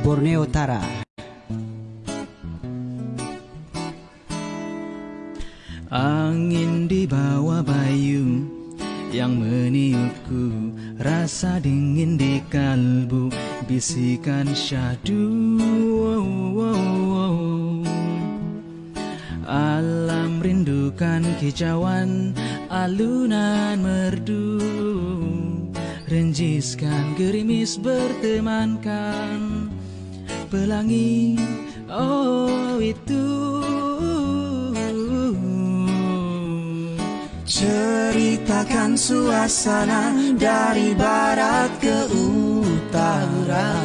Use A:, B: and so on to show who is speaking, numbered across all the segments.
A: Borneo Utara.
B: Angin di bawah bayu yang meniupku Rasa dingin di kalbu bisikan syahdu wow, wow, wow. Alam rindukan kicauan alunan merdu Renjiskan gerimis bertemankan Pelangi. Oh itu.
C: Ceritakan suasana dari barat ke utara.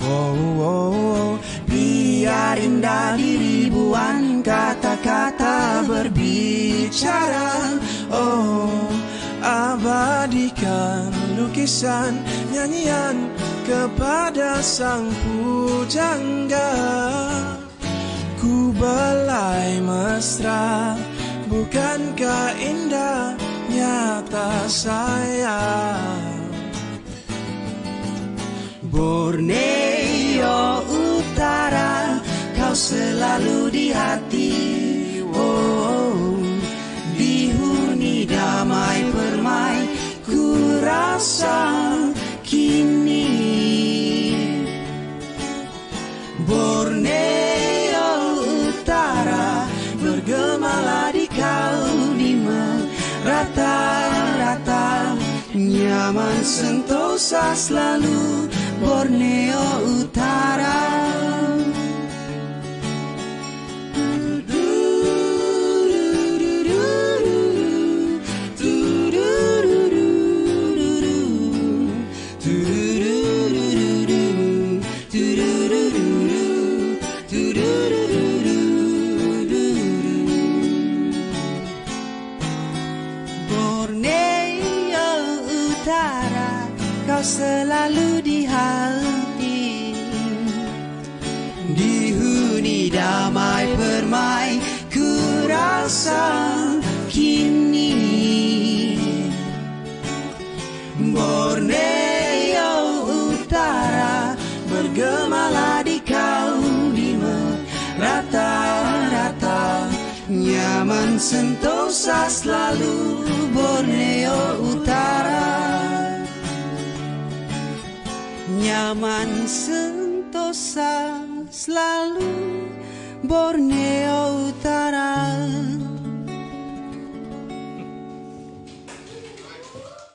C: Wow, wow, wow. Biar indah di ribuan kata-kata berbicara. Oh, abadikan lukisan nyanyian kepada sang pujangga. Ku belai mesra Bukankah indah nyata sayang?
A: Borneo Borneo Utara, bergemalah di kau di rata-rata Nyaman sentosa selalu Borneo Utara Kau selalu di hati. Dihuni damai permai Ku rasa kini. Borneo Utara Bergemalah di kau di rata-rata Nyaman sentosa selalu Borneo Nyaman sentosa selalu Borneo